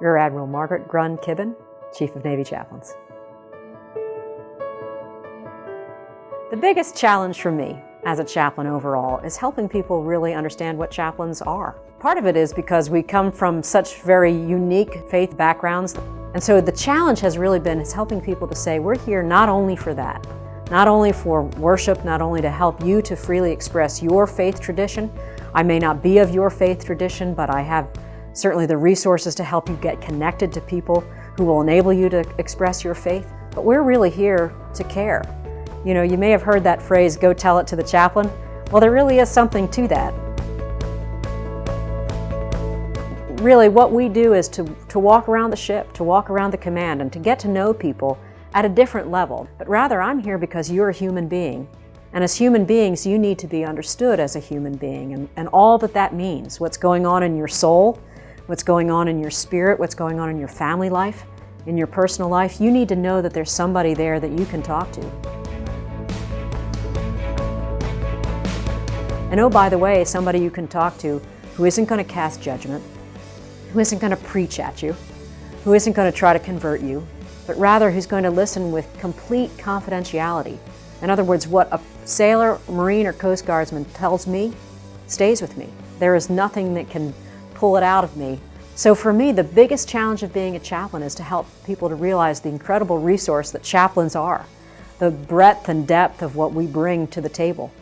Rear Admiral Margaret Grun Kibben, Chief of Navy Chaplains. The biggest challenge for me as a chaplain overall is helping people really understand what chaplains are. Part of it is because we come from such very unique faith backgrounds and so the challenge has really been is helping people to say we're here not only for that, not only for worship, not only to help you to freely express your faith tradition. I may not be of your faith tradition, but I have certainly the resources to help you get connected to people who will enable you to express your faith. But we're really here to care. You know, you may have heard that phrase, go tell it to the chaplain. Well, there really is something to that. Really, what we do is to, to walk around the ship, to walk around the command, and to get to know people at a different level. But rather, I'm here because you're a human being. And as human beings, you need to be understood as a human being and, and all that that means. What's going on in your soul, what's going on in your spirit, what's going on in your family life, in your personal life, you need to know that there's somebody there that you can talk to. And oh, by the way, somebody you can talk to who isn't going to cast judgment, who isn't going to preach at you, who isn't going to try to convert you, but rather who's going to listen with complete confidentiality. In other words, what a sailor, Marine, or Coast Guardsman tells me stays with me. There is nothing that can pull it out of me. So for me, the biggest challenge of being a chaplain is to help people to realize the incredible resource that chaplains are, the breadth and depth of what we bring to the table.